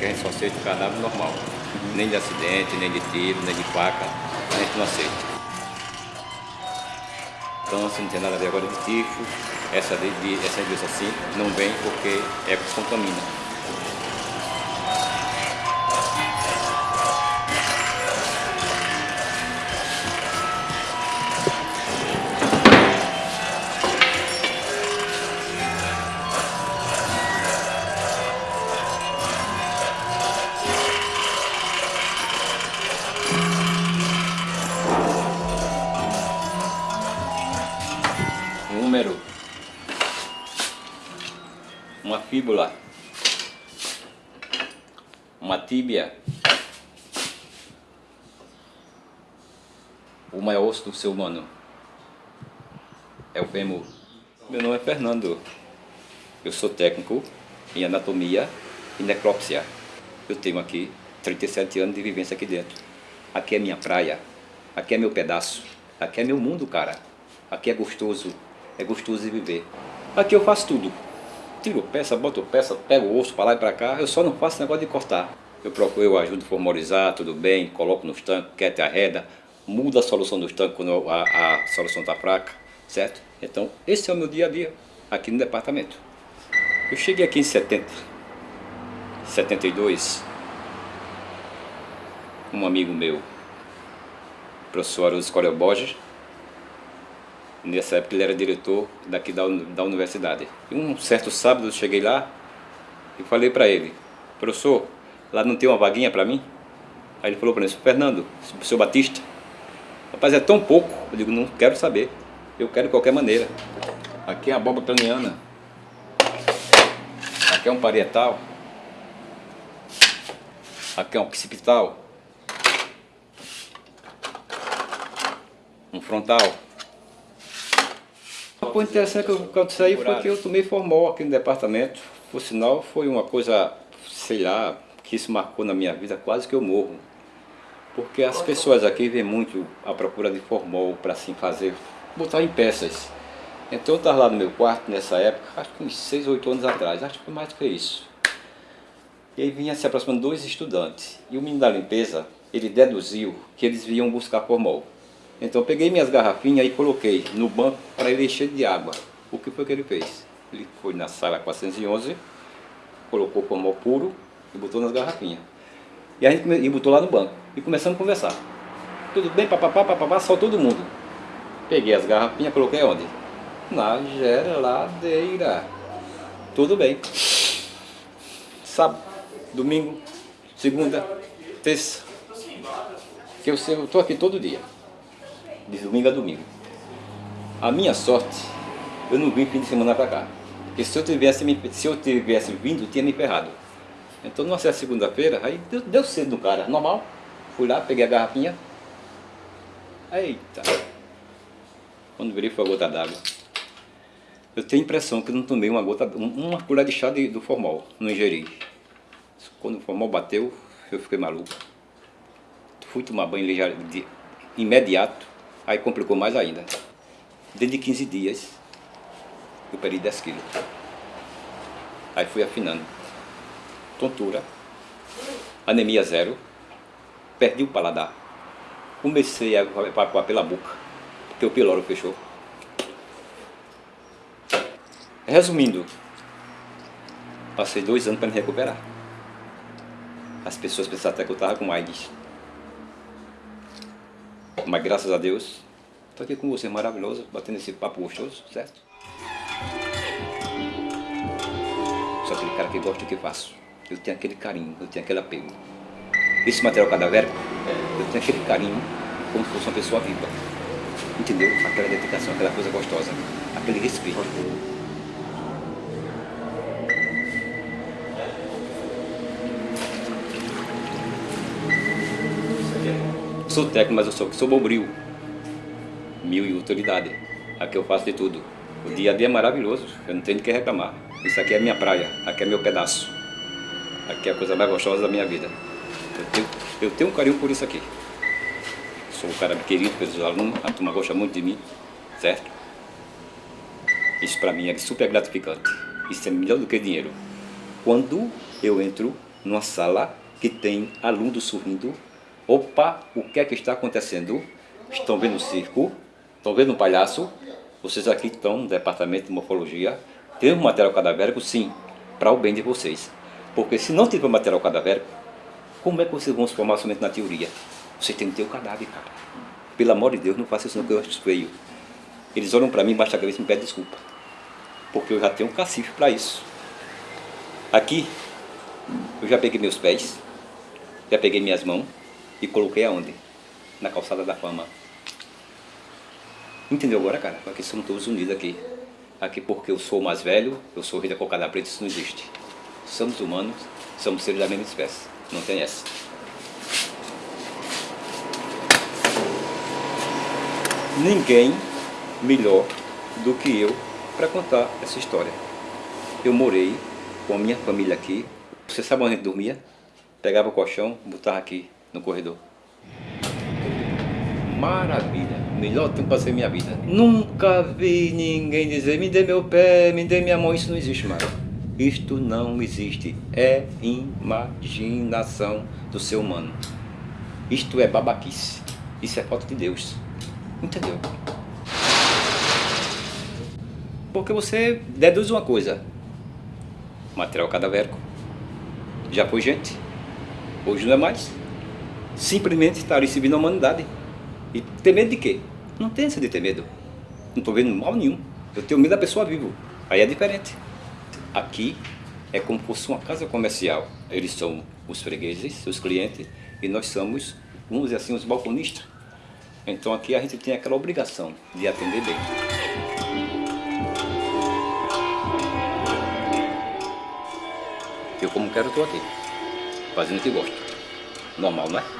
que a gente só aceita o cadáver normal. Nem de acidente, nem de tiro, nem de faca, a gente não aceita. Então, se não tem nada a ver agora de tifo, essa, de, de, essa doença assim não vem porque é contamina. Fíbula, uma tíbia, o maior osso do ser humano é o fêmur. Meu nome é Fernando, eu sou técnico em anatomia e necrópsia. Eu tenho aqui 37 anos de vivência aqui dentro. Aqui é minha praia, aqui é meu pedaço, aqui é meu mundo, cara. Aqui é gostoso, é gostoso de viver. Aqui eu faço tudo. Tiro peça, boto peça, pego o osso para lá e para cá, eu só não faço negócio de cortar. Eu procuro, eu ajudo a formorizar, tudo bem, coloco nos tanques, quete arreda, mudo a solução dos tanques quando a, a solução está fraca, certo? Então, esse é o meu dia a dia aqui no departamento. Eu cheguei aqui em 70, 72, um amigo meu, professor Aruso Corel Borges, Nessa época ele era diretor daqui da, da universidade. E um certo sábado eu cheguei lá e falei para ele, professor, lá não tem uma vaguinha para mim? Aí ele falou para mim, Fernando, seu Batista, rapaz, é tão pouco. Eu digo, não quero saber, eu quero de qualquer maneira. Aqui é a abóbora planiana, aqui é um parietal, aqui é um occipital, um frontal. Coisa interessante que aconteceu aí foi que eu tomei formol aqui no departamento. Por sinal, foi uma coisa, sei lá, que isso marcou na minha vida, quase que eu morro. Porque as pessoas aqui vêm muito à procura de formol para assim fazer, botar em peças. Então eu estava lá no meu quarto nessa época, acho que uns 6 ou 8 anos atrás, acho que foi mais do que isso. E aí vinha se aproximando dois estudantes. E o menino da limpeza, ele deduziu que eles vinham buscar formol. Então eu peguei minhas garrafinhas e coloquei no banco para ele encher de água. O que foi que ele fez? Ele foi na sala 411, colocou formol puro e botou nas garrafinhas. E a gente e botou lá no banco. E começamos a conversar. Tudo bem, papapá, papapá, só todo mundo. Peguei as garrafinhas, coloquei onde? Na geladeira. Tudo bem. Sábado, domingo, segunda, terça. Que eu estou aqui todo dia de domingo a domingo. A minha sorte, eu não vim fim de semana para cá. Porque se eu tivesse, se eu tivesse vindo, tinha me ferrado. Então, numa certa segunda-feira, aí deu, deu cedo no cara, normal. Fui lá, peguei a garrafinha. Eita! Quando virei foi a gota d'água. Eu tenho a impressão que não tomei uma gota, uma colher de chá de, do formol, não ingeri. Quando o formol bateu, eu fiquei maluco. Fui tomar banho de, imediato. Aí complicou mais ainda. Dentro de 15 dias, eu perdi 10 quilos. Aí fui afinando. Tontura, anemia zero, perdi o paladar. Comecei a evacuar pela boca, porque o piloro fechou. Resumindo, passei dois anos para me recuperar. As pessoas pensavam até que eu estava com AIDS. Mas graças a Deus, estou aqui com você, maravilhoso, batendo esse papo gostoso, certo? Sou aquele cara que gosta do que faço. Eu tenho aquele carinho, eu tenho aquele apego. Esse material cadavérico, eu tenho aquele carinho como se fosse uma pessoa viva. Entendeu? Aquela dedicação, aquela coisa gostosa, aquele respeito. Sou técnico, mas eu sou, sou bobril. Mil e utilidade. Aqui eu faço de tudo. O dia a dia é maravilhoso, eu não tenho de que reclamar. Isso aqui é minha praia, aqui é meu pedaço. Aqui é a coisa mais gostosa da minha vida. Eu tenho, eu tenho um carinho por isso aqui. Sou um cara querido pelos alunos, a turma gosta muito de mim, certo? Isso para mim é super gratificante. Isso é melhor do que dinheiro. Quando eu entro numa sala que tem alunos sorrindo. Opa, o que é que está acontecendo? Estão vendo o circo? Estão vendo um palhaço? Vocês aqui estão no departamento de morfologia. Tem um material cadavérico? Sim, para o bem de vocês. Porque se não tiver material cadavérico, como é que vocês vão se formar somente na teoria? Você tem que ter o cadáver, cara. Pelo amor de Deus, não faça isso não que eu acho feio. Eles olham para mim, baixa a cabeça e me pedem desculpa. Porque eu já tenho um cacife para isso. Aqui, eu já peguei meus pés, já peguei minhas mãos e coloquei aonde? Na calçada da fama. Entendeu agora, cara? Aqui somos todos unidos aqui. Aqui porque eu sou o mais velho, eu sou o rei da cocada preta, isso não existe. Somos humanos, somos seres da mesma espécie. Não tem essa. Ninguém melhor do que eu para contar essa história. Eu morei com a minha família aqui. Você sabe onde a gente dormia? Pegava o colchão, botava aqui no corredor. Maravilha, melhor tempo para ser minha vida. Nunca vi ninguém dizer, me dê meu pé, me dê minha mão, isso não existe mais. Isto não existe, é imaginação do ser humano. Isto é babaquice, isso é falta de Deus. Entendeu? Porque você deduz uma coisa, material cadavérico. Já foi gente, hoje não é mais. Simplesmente está recebendo a humanidade. E ter medo de quê? Não tem essa de ter medo. Não estou vendo mal nenhum. Eu tenho medo da pessoa viva. Aí é diferente. Aqui é como se fosse uma casa comercial. Eles são os fregueses, seus clientes, e nós somos, vamos dizer assim, os balconistas. Então aqui a gente tem aquela obrigação de atender bem. Eu como quero estou aqui, fazendo o que gosto. Normal, não é?